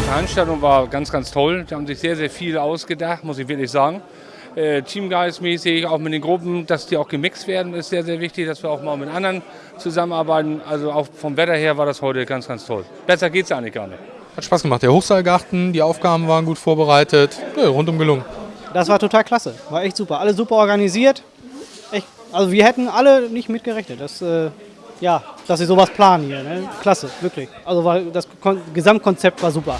Veranstaltung war ganz, ganz toll. Die haben sich sehr, sehr viel ausgedacht, muss ich wirklich sagen. Äh, Teamgeistmäßig, auch mit den Gruppen, dass die auch gemixt werden, ist sehr, sehr wichtig, dass wir auch mal mit anderen zusammenarbeiten. Also auch vom Wetter her war das heute ganz, ganz toll. Besser geht es eigentlich gar nicht. Hat Spaß gemacht. Der Hochseilgarten, die Aufgaben waren gut vorbereitet. Ja, rundum gelungen. Das war total klasse. War echt super. Alle super organisiert. Echt, also wir hätten alle nicht mitgerechnet. Das, äh, ja, dass sie sowas planen hier. Ne? Klasse, wirklich. Also war, das Kon Gesamtkonzept war super.